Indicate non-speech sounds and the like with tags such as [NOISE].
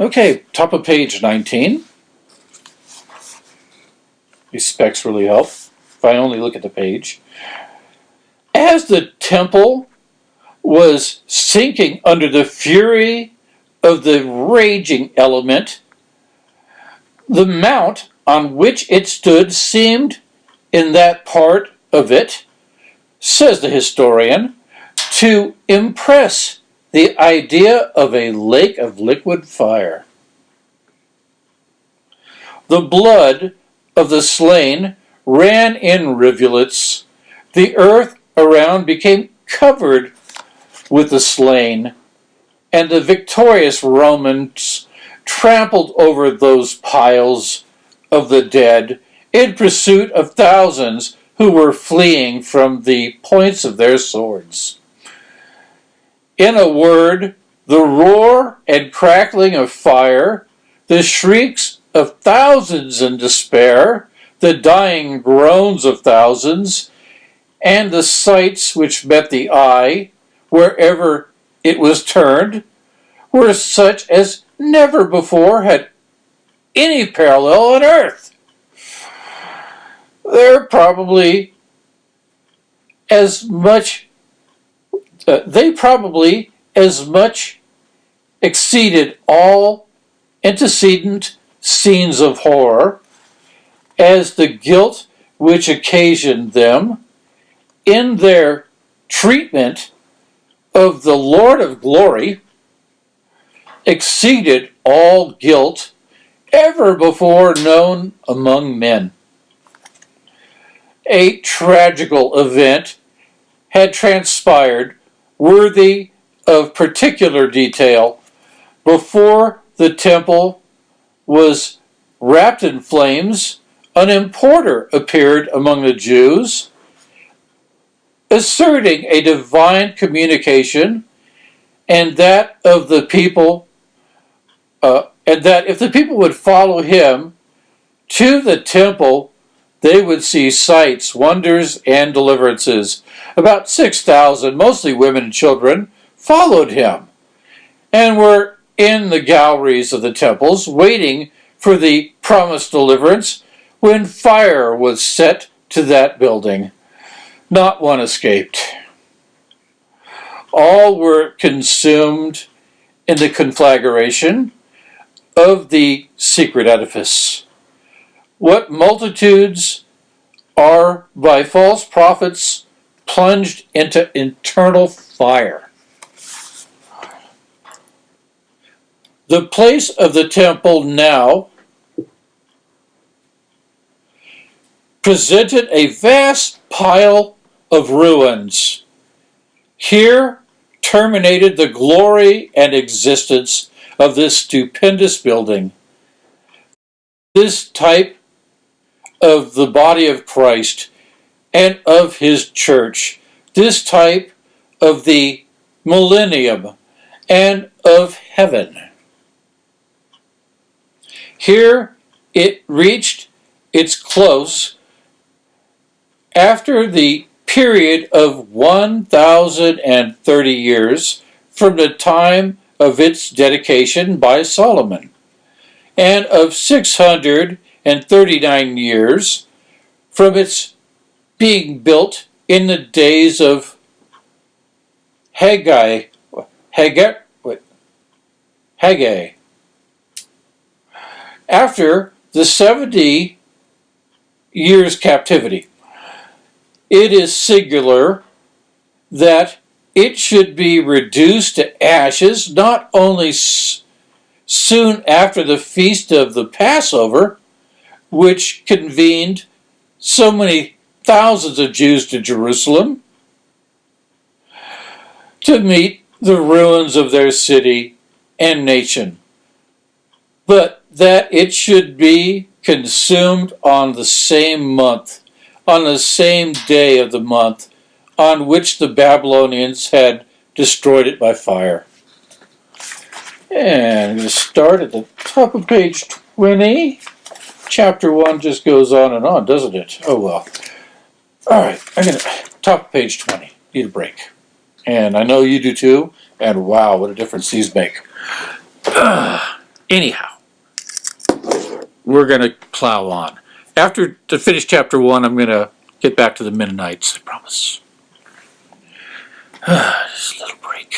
Okay, top of page 19. These specs really help if I only look at the page. As the temple was sinking under the fury of the raging element, the mount on which it stood seemed, in that part of it, says the historian, to impress the idea of a lake of liquid fire. The blood of the slain ran in rivulets. The earth around became covered with the slain, and the victorious Romans trampled over those piles of the dead in pursuit of thousands who were fleeing from the points of their swords. In a word, the roar and crackling of fire, the shrieks of thousands in despair, the dying groans of thousands, and the sights which met the eye, wherever it was turned, were such as never before had any parallel on earth. They're probably as much, uh, they probably as much exceeded all antecedent scenes of horror as the guilt which occasioned them in their treatment of the Lord of glory exceeded all guilt ever before known among men. A tragical event had transpired worthy of particular detail before the temple was wrapped in flames an importer appeared among the Jews asserting a divine communication and that of the people uh, and that if the people would follow him to the temple they would see sights wonders and deliverances about 6000 mostly women and children followed him and were in the galleries of the temples waiting for the promised deliverance when fire was set to that building. Not one escaped. All were consumed in the conflagration of the secret edifice. What multitudes are by false prophets plunged into internal fire. The place of the temple now presented a vast pile of ruins. Here terminated the glory and existence of this stupendous building. This type of the body of Christ and of his church, this type of the millennium and of heaven. Here it reached its close after the period of 1,030 years from the time of its dedication by Solomon, and of 639 years from its being built in the days of Haggai, Haggai, what? Haggai. After the 70 years captivity it is singular that it should be reduced to ashes not only soon after the feast of the Passover, which convened so many thousands of Jews to Jerusalem to meet the ruins of their city and nation, but that it should be consumed on the same month on the same day of the month on which the Babylonians had destroyed it by fire. And I'm going to start at the top of page 20 chapter one just goes on and on, doesn't it? Oh well. All right, I'm gonna top page 20. Need a break, and I know you do too. And wow, what a difference these make. Uh, [SIGHS] anyhow, we're gonna plow on. After to finish chapter one, I'm gonna get back to the Mennonites. I promise. Uh, [SIGHS] just a little break.